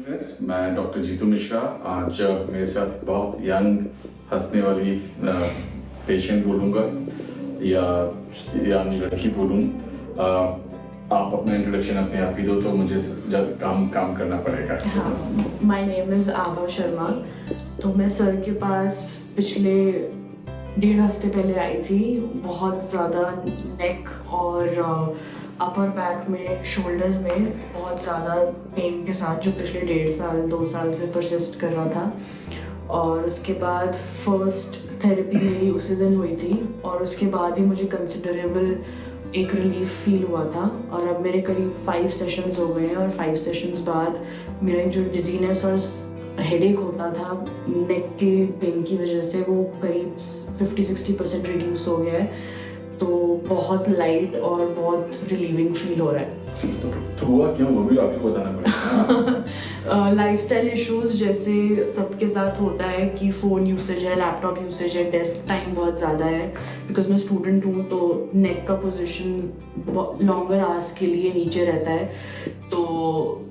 Friends मैं doctor Jitu Mishra, आज मेरे साथ बहुत यंग हंसने वाली पेशेंट बोलूँगा, या यंग लड़की बोलूँ। आप अपना इंट्रोडक्शन अपने आप ही दो तो मुझे जब काम काम करना पड़ेगा। My name is Abha Sharma तो मैं सर के पास पिछले डेढ़ हफ़्ते पहले आई थी। बहुत ज़्यादा नेक और अपर बैक में शोल्डर्स में बहुत ज़्यादा पेन के साथ, जो पिछले डेढ़ साल, दो साल से परसिस्ट कर रहा था। और उसके बाद फ़र्स्ट थेरेपी मेरी उसी दिन हुई थी। और उसके बाद ही मुझे कंसिडरेबल एक रिलीफ फील हुआ था। और अब मेरे करीब फाइव सेशंस हो गए हैं। और फाइव सेशंस बाद मेरा जो डिजीनेस और हेडेक होता था नेक के पेन की वजह से वो करीब 50-60 परसेंट रिड्यूस हो गया है। तो बहुत लाइट और बहुत रिलीविंग फील हो रहा है। तो हुआ क्यों? वो भी आपको बताना पड़ेगा लाइफ स्टाइल इशूज़ जैसे सबके साथ होता है कि फ़ोन यूसेज है लैपटॉप यूसेज है डेस्क टाइम बहुत ज़्यादा है। बिकॉज़ मैं स्टूडेंट हूँ तो नेक का पोजिशन लॉन्गर आवर्स के लिए नीचे रहता है। तो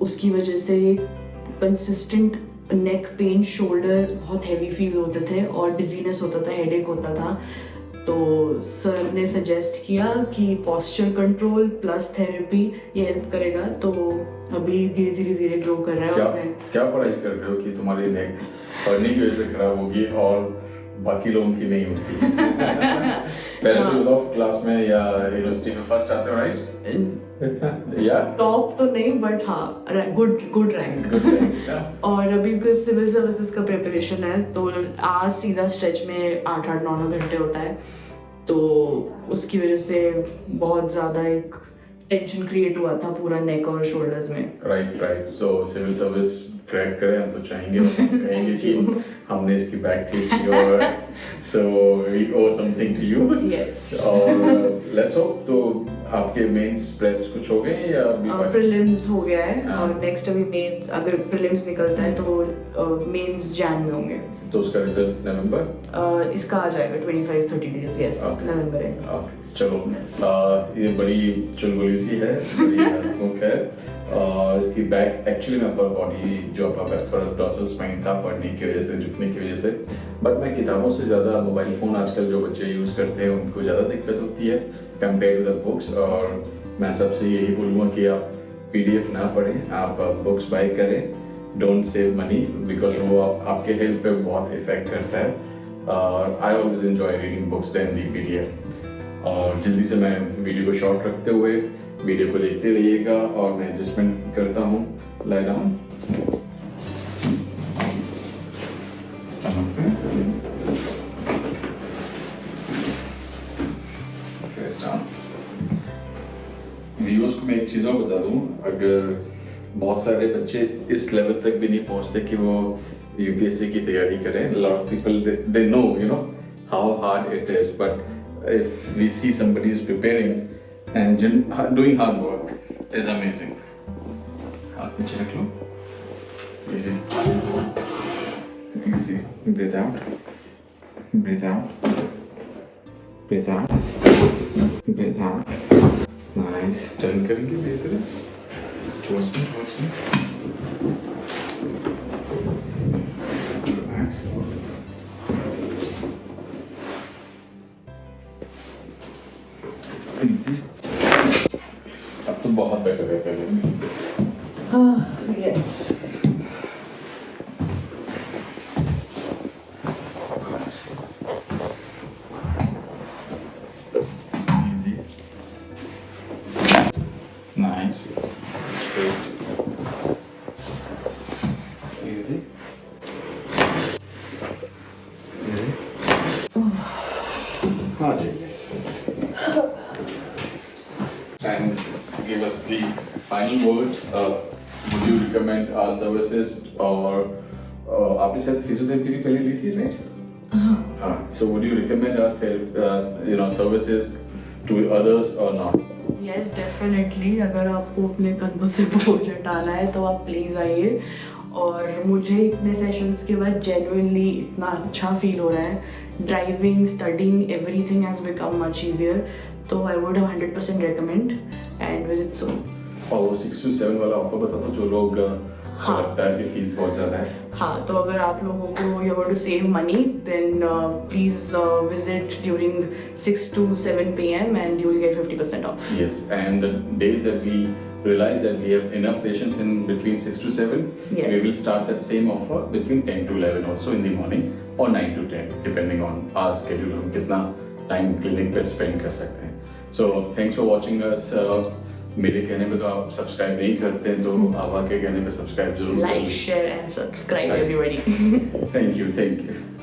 उसकी वजह से कंसिस्टेंट नेक पेन शोल्डर बहुत हैवी फील होते थे और डिजीनेस होता था हेडेक होता था। तो सर ने सजेस्ट किया कि पॉस्चर कंट्रोल प्लस थेरेपी ये हेल्प करेगा। तो अभी धीरे धीरे धीरे ग्रो कर रहा है क्या, क्या पढ़ाई कर रहे हो कि तुम्हारी नेक पढ़ने की वजह से खराब होगी और बाकी लोगों की नहीं होती। पहले तो बताओ क्लास में या यूनिवर्सिटी में फ़र्स्ट आते हो राइट या? टॉप तो नहीं बट हाँ गुड गुड रैंक और अभी भी सिविल सर्विसेज़ का प्रिपरेशन है तो आज सीधा स्ट्रेच में आठ आठ नौ नौ घंटे होता है। तो उसकी वजह से बहुत ज़्यादा एक टेंशन क्रिएट हुआ था पूरा नेक और शोल्डर्स में। Right right so civil service crack करें हम तो चाहेंगे कहेंगे कि हमने इसकी बैक ठीक की और so we owe something to you और लेट्स होप तो आपके मेंस प्रेप्स कुछ हो गए या अभी प्रीलिम्स हो गया है और नेक्स्ट अभी मेन अगर प्रीलिम्स निकलता है तो मेंस जैन में होंगे। तो उसका रिज़ल्ट नवंबर इसका आ जाएगा 25 30 डेज़ यस नवंबर है चलो ये बड़ी चुलबुली सी है बड़ी हंसमुख है। और इसकी बैक एक्चुअली में अपर बॉडी जो डॉसल स्पाइन था पढ़ने की वजह से झुकने की वजह से। बट मैं किताबों से ज़्यादा मोबाइल फ़ोन आजकल जो बच्चे यूज़ करते हैं उनको ज़्यादा दिक्कत होती है कंपेयर टू द बुक्स और मैं सबसे यही बोलूँगा कि आप पीडीएफ ना पढ़ें आप बुक्स बाई करें। डोंट सेव मनी बिकॉज़ वो आप, आपके हेल्थ पे बहुत इफ़ेक्ट करता है। और I always enjoy reading books than the PDF और जल्दी से मैं वीडियो को शॉर्ट रखते हुए वीडियो को देखते रहिएगा और मैं एडजस्टमेंट करता हूँ। लाई डाउन व्यूअर्स को मैं एक चीज़ और बता दूँ। अगर बहुत सारे बच्चे इस लेवल तक भी नहीं पहुँचते कि वो यूपीएससी की तैयारी करें। Lot of people they know you know how hard it is but if we see somebody is preparing and doing hard work is amazing हाथ पीछे रख लो। Easy easy breathe out breathe out breathe out breathe out nice turn करेंगे बेहतर towards me, towards me. Relax. Easy. बहुत better है पहले से yes Easy. Nice. Straight. Easy. Easy. हाँ जी. Us the final word. Uh, would you recommend our services or uh, आपने शायद physiotherapy भी पहले ली थी राइट हाँ so would you recommend our therapy, uh, you know services to others or not yes definitely अगर आपको अपने कंधों से बोझ हटाना है तो आप प्लीज़ आइए और मुझे इतने सेशंस के बाद जेनुइनली इतना अच्छा फील हो रहा है. Driving studying everything has become much easier तो I would hundred percent recommend and visit so और वो सिक्स टू सेवन वाला ऑफ़र बता दो जो लोग हाँ। लगता है कि फ़ीस बहुत ज़्यादा है। हाँ तो अगर आप लोगों को you to save money then please visit during 6 to 7 pm and you will get 50% off. Yes, and the days that we realize that we have enough patients in between 6 to 7, yes. we will start that same offer between 10 to 11 also in the morning or 9 to 10 depending on our schedule हम कितना time clinic पे spend कर सकते हैं so thanks for watching us मेरे कहने पे तो आप सब्सक्राइब नहीं करते हैं तो आभा के कहने पे सब्सक्राइब ज़रूर like share and subscribe Right. everybody thank you thank you